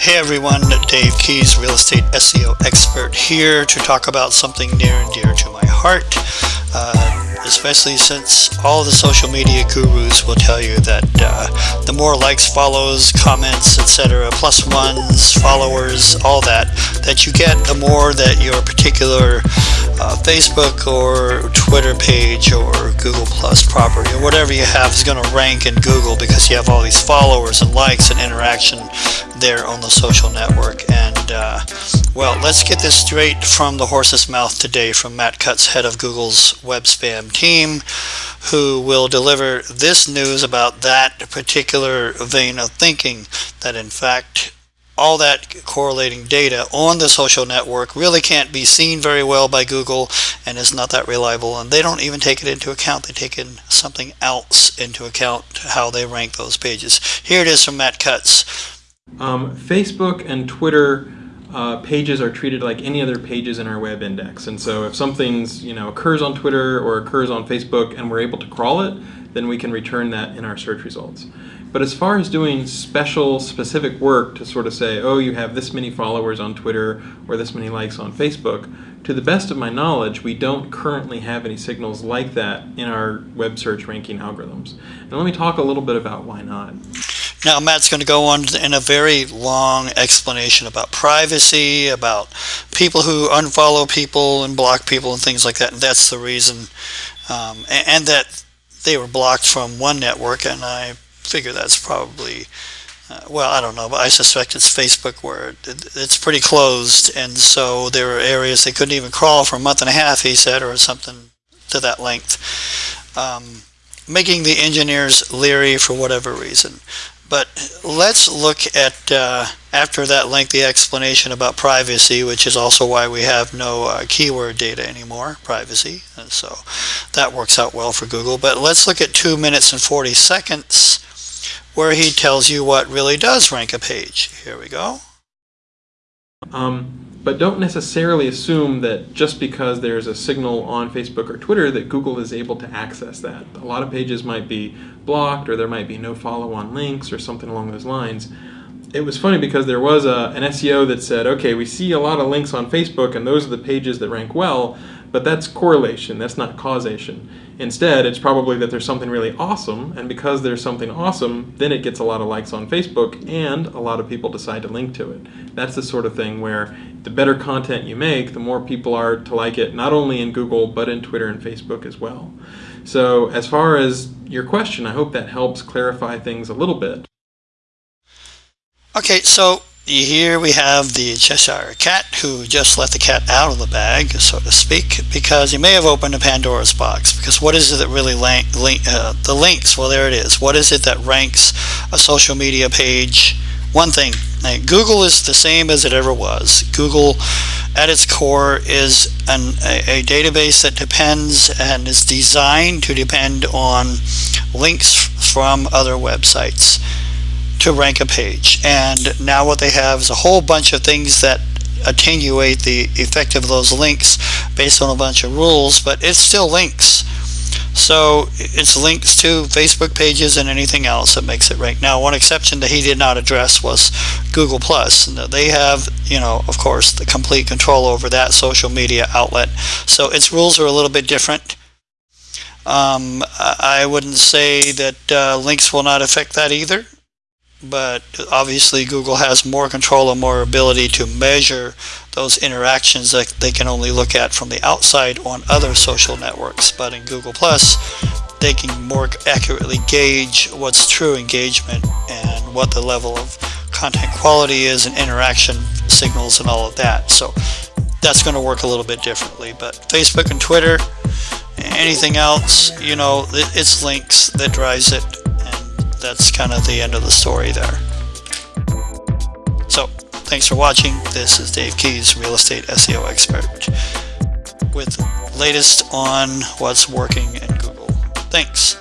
Hey everyone, Dave Keys, real estate SEO expert here to talk about something near and dear to my heart. Uh, especially since all the social media gurus will tell you that uh, the more likes, follows, comments, etc., plus ones, followers, all that, that you get, the more that your particular uh, Facebook or Twitter page or Google Plus property or whatever you have is going to rank in Google because you have all these followers and likes and interaction there on the social network. And uh, well, let's get this straight from the horse's mouth today from Matt Cutts, head of Google's web spam team, who will deliver this news about that particular vein of thinking that in fact all that correlating data on the social network really can't be seen very well by Google and is not that reliable. And they don't even take it into account. They take in something else into account how they rank those pages. Here it is from Matt Cutts um, Facebook and Twitter uh, pages are treated like any other pages in our web index. And so if something's, you know, occurs on Twitter or occurs on Facebook and we're able to crawl it, then we can return that in our search results. But as far as doing special, specific work to sort of say, oh, you have this many followers on Twitter or this many likes on Facebook, to the best of my knowledge, we don't currently have any signals like that in our web search ranking algorithms. And let me talk a little bit about why not. Now Matt's going to go on in a very long explanation about privacy, about people who unfollow people and block people and things like that. And that's the reason, um, and, and, that they were blocked from one network. And I figure that's probably, uh, well, I don't know, but I suspect it's Facebook where it, it's pretty closed. And so there were areas they couldn't even crawl for a month and a half, he said, or something to that length. Um, making the engineers leery for whatever reason. But let's look at, uh, after that lengthy explanation about privacy, which is also why we have no uh, keyword data anymore, privacy. And so that works out well for Google. But let's look at 2 minutes and 40 seconds where he tells you what really does rank a page. Here we go. Um, but don't necessarily assume that just because there's a signal on Facebook or Twitter that Google is able to access that. A lot of pages might be blocked or there might be no follow-on links or something along those lines. It was funny because there was a, an SEO that said, okay, we see a lot of links on Facebook and those are the pages that rank well, but that's correlation, that's not causation. Instead, it's probably that there's something really awesome, and because there's something awesome, then it gets a lot of likes on Facebook, and a lot of people decide to link to it. That's the sort of thing where the better content you make, the more people are to like it, not only in Google, but in Twitter and Facebook as well. So as far as your question, I hope that helps clarify things a little bit. Okay, so here we have the Cheshire Cat who just let the cat out of the bag, so to speak, because he may have opened a Pandora's box. Because what is it that really link, link uh, the links? Well, there it is. What is it that ranks a social media page? One thing, like Google is the same as it ever was. Google, at its core, is an, a, a database that depends and is designed to depend on links from other websites to rank a page. And now what they have is a whole bunch of things that attenuate the effect of those links based on a bunch of rules, but it's still links. So it's links to Facebook pages and anything else that makes it rank. Now, one exception that he did not address was Google Plus. They have, you know, of course, the complete control over that social media outlet. So its rules are a little bit different. Um, I wouldn't say that uh, links will not affect that either but obviously Google has more control and more ability to measure those interactions that they can only look at from the outside on other social networks. But in Google Plus, they can more accurately gauge what's true engagement and what the level of content quality is and interaction signals and all of that. So that's going to work a little bit differently. But Facebook and Twitter, anything else, you know, it's links that drives it that's kind of the end of the story there. So, thanks for watching. This is Dave Keys, Real Estate SEO Expert, with latest on what's working in Google. Thanks.